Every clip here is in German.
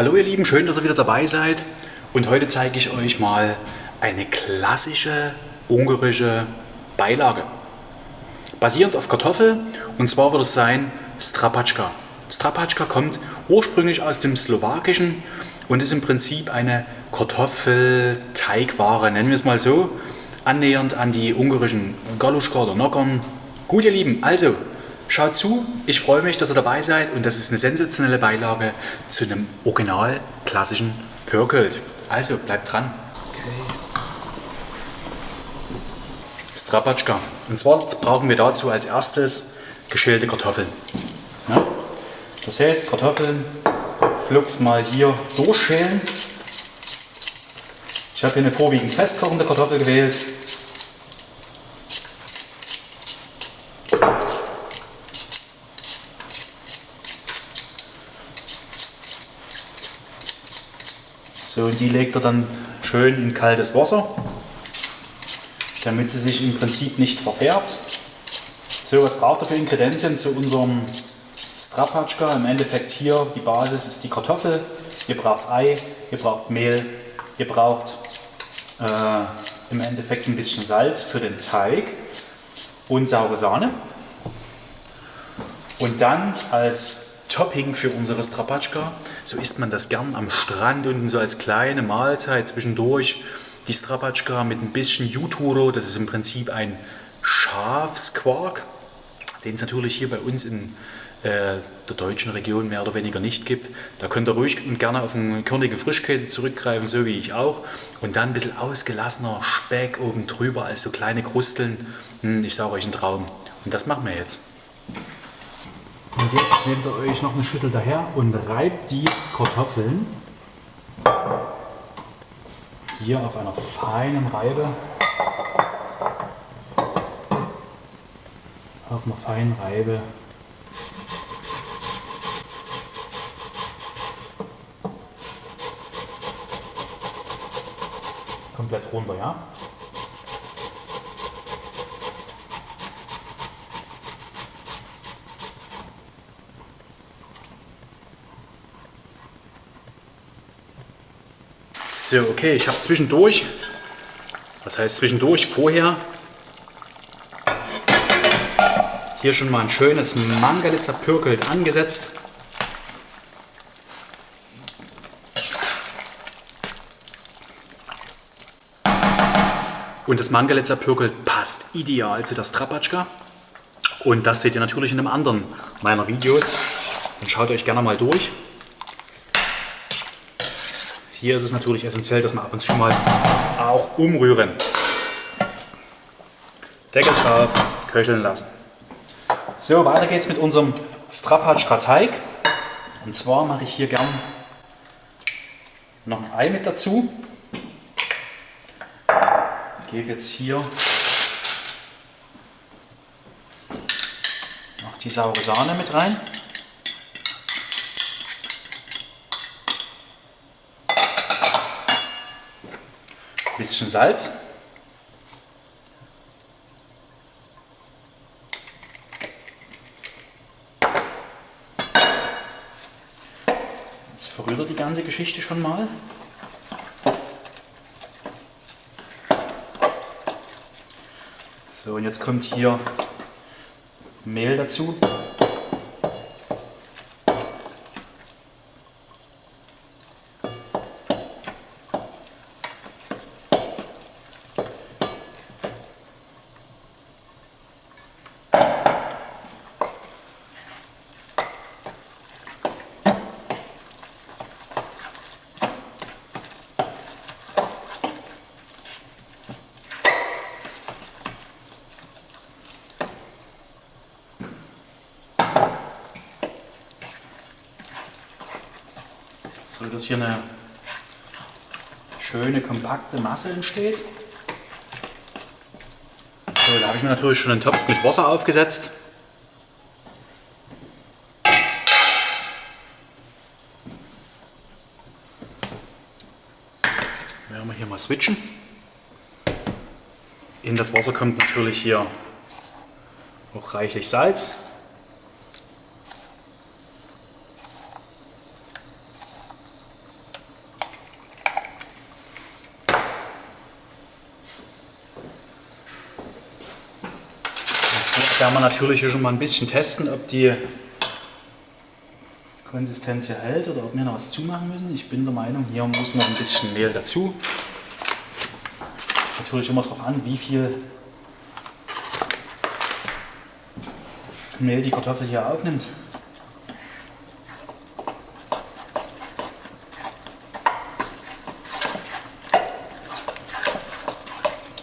Hallo ihr Lieben, schön, dass ihr wieder dabei seid. Und heute zeige ich euch mal eine klassische ungarische Beilage. Basierend auf Kartoffel und zwar wird es sein Strapatschka. Strapatschka kommt ursprünglich aus dem Slowakischen und ist im Prinzip eine Kartoffelteigware, nennen wir es mal so, annähernd an die ungarischen Galuschka oder Nockern. Gut ihr Lieben, also Schaut zu, ich freue mich, dass ihr dabei seid und das ist eine sensationelle Beilage zu einem original klassischen Pörkölt. Also bleibt dran. Okay. Strapatschka. Und zwar brauchen wir dazu als erstes geschälte Kartoffeln. Ja? Das heißt, Kartoffeln flugs mal hier durchschälen. Ich habe hier eine vorwiegend festkochende Kartoffel gewählt. So, und die legt er dann schön in kaltes Wasser, damit sie sich im Prinzip nicht verfärbt. So, was braucht er für Ingredienzien zu unserem Strapatschka? Im Endeffekt hier die Basis ist die Kartoffel. Ihr braucht Ei, ihr braucht Mehl, ihr braucht äh, im Endeffekt ein bisschen Salz für den Teig und saure Sahne. Und dann als Topping für unsere Strapatschka. So isst man das gern am Strand unten so als kleine Mahlzeit zwischendurch. Die Strapatschka mit ein bisschen Juturo, das ist im Prinzip ein Schafsquark, den es natürlich hier bei uns in äh, der deutschen Region mehr oder weniger nicht gibt. Da könnt ihr ruhig und gerne auf einen körnigen Frischkäse zurückgreifen, so wie ich auch. Und dann ein bisschen ausgelassener Speck oben drüber als so kleine Krusteln. Hm, ich sage euch ein Traum. Und das machen wir jetzt. Und jetzt nehmt ihr euch noch eine Schüssel daher und reibt die Kartoffeln hier auf einer feinen Reibe auf einer feinen Reibe komplett runter, ja? So, okay, ich habe zwischendurch, was heißt zwischendurch, vorher hier schon mal ein schönes Mangalitzer zerpürkelt angesetzt. Und das Mangalitzer zerpürkelt passt ideal zu der Strapatschka. Und das seht ihr natürlich in einem anderen meiner Videos. Und schaut euch gerne mal durch. Hier ist es natürlich essentiell, dass wir ab und zu mal auch umrühren. Deckel drauf, köcheln lassen. So, weiter geht's mit unserem Strapatschka Teig. Und zwar mache ich hier gern noch ein Ei mit dazu. Gebe jetzt hier noch die saure Sahne mit rein. Bisschen Salz. Jetzt verrührt er die ganze Geschichte schon mal. So, und jetzt kommt hier Mehl dazu. so dass hier eine schöne kompakte Masse entsteht. So, da habe ich mir natürlich schon einen Topf mit Wasser aufgesetzt. Werden wir hier mal switchen. In das Wasser kommt natürlich hier auch reichlich Salz. Werden wir natürlich hier schon mal ein bisschen testen, ob die Konsistenz hier hält oder ob wir noch was zumachen müssen. Ich bin der Meinung, hier muss noch ein bisschen Mehl dazu. Natürlich immer darauf an, wie viel Mehl die Kartoffel hier aufnimmt.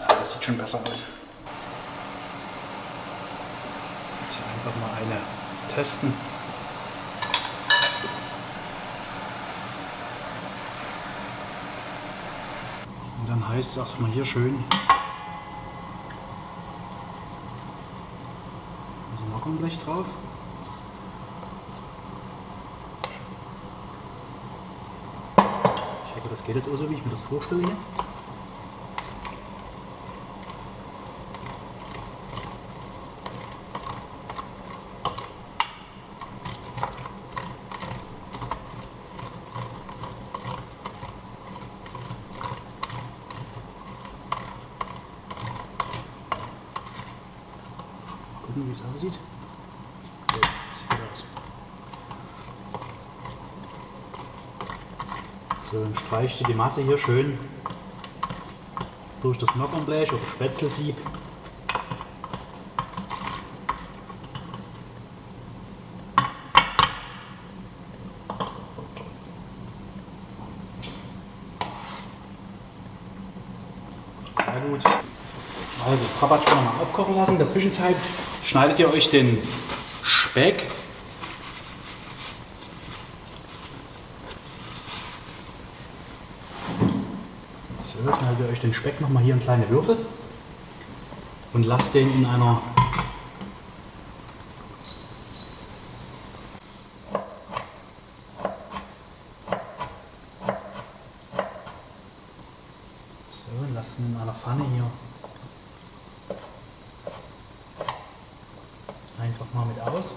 Ja, das sieht schon besser aus. Jetzt hier einfach mal eine testen. Und dann heißt es erstmal hier schön also Markenblech drauf. Ich hoffe, das geht jetzt auch so, wie ich mir das vorstelle hier. Gucken, wie es aussieht. Ja, sieht gut aus. So, dann streichst du die Masse hier schön durch das Nockernblech oder Spätzlesieb. Sehr gut. Also das Trabatschko nochmal aufkochen lassen. In der Zwischenzeit schneidet ihr euch den Speck? So, schneidet ihr euch den Speck nochmal hier in kleine Würfel und lasst den in einer in einer Pfanne hier einfach mal mit aus.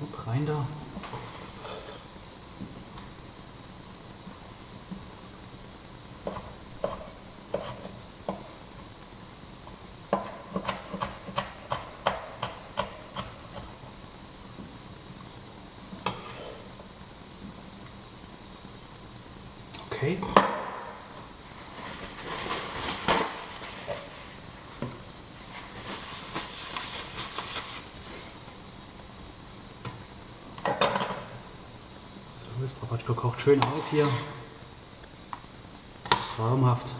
Guck rein da. Okay. So, das Trapatschko kocht schön auf hier. Traumhaft.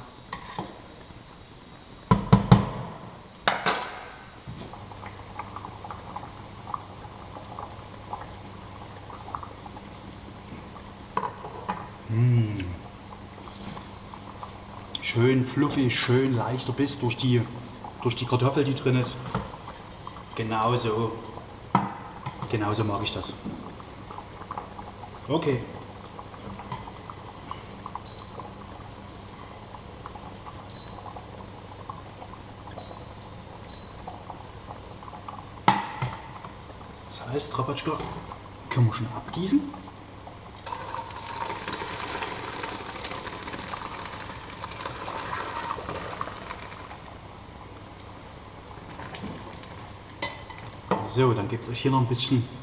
Schön fluffig, schön leichter Biss durch die, durch die Kartoffel, die drin ist. Genauso, genauso mag ich das. Okay. Das heißt, Trapatschka können wir schon abgießen. So, dann gibt es euch hier noch ein bisschen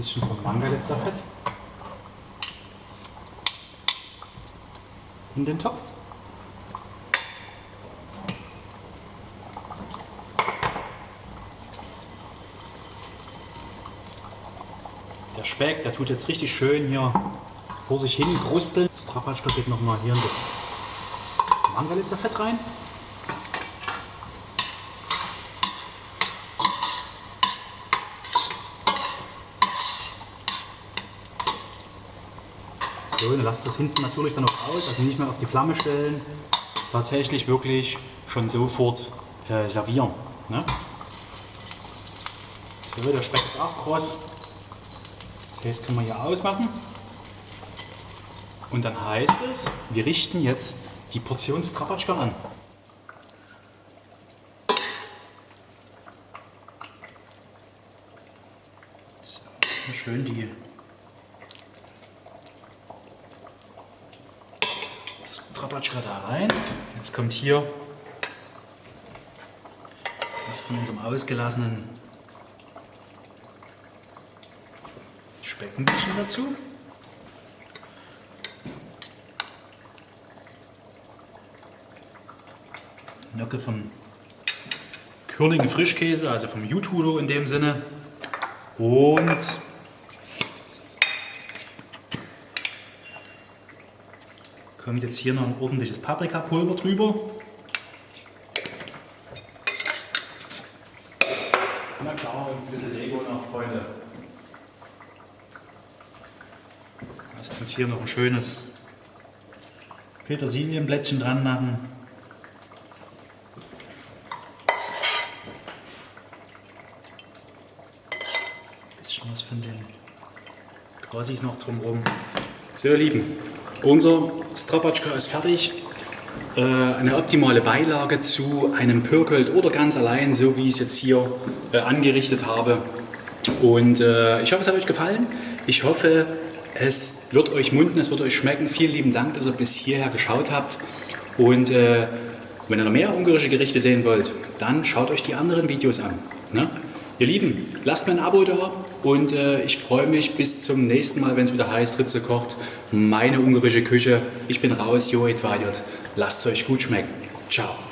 bisschen vom Mangalitzer-Fett in den Topf. Der Speck, der tut jetzt richtig schön hier vor sich hin krusteln. Das Trapatschka geht nochmal hier in das Mangalitzer Fett rein. Schön, lasst das hinten natürlich dann noch aus, also nicht mehr auf die Flamme stellen. Tatsächlich wirklich schon sofort äh, servieren. Ne? So, der Speck ist auch kross. Das heißt, können wir hier ausmachen. Und dann heißt es, wir richten jetzt die Portion Strapatschka an. So, schön die Strapatschka da rein. Jetzt kommt hier was von unserem ausgelassenen Speck ein bisschen dazu. Nocke vom Körnigen Frischkäse, also vom Jutudo in dem Sinne. Und kommt jetzt hier noch ein ordentliches Paprikapulver drüber. Na klar, ein bisschen Lego noch, Freunde. Lasst uns hier noch ein schönes Petersilienblättchen dran machen. Bisschen was von den Grasis noch drumherum. So, ihr Lieben, unser Strapatschka ist fertig. Äh, eine optimale Beilage zu einem Pürkelt oder ganz allein, so wie ich es jetzt hier äh, angerichtet habe. Und äh, ich hoffe, es hat euch gefallen. Ich hoffe, es wird euch munden, es wird euch schmecken. Vielen lieben Dank, dass ihr bis hierher geschaut habt. Und wenn ihr noch mehr ungarische Gerichte sehen wollt, dann schaut euch die anderen Videos an. Ne? Ihr Lieben, lasst mir ein Abo da und äh, ich freue mich bis zum nächsten Mal, wenn es wieder heißt, Ritze kocht, meine ungarische Küche. Ich bin raus, Jo Edvadiot. Lasst es euch gut schmecken. Ciao.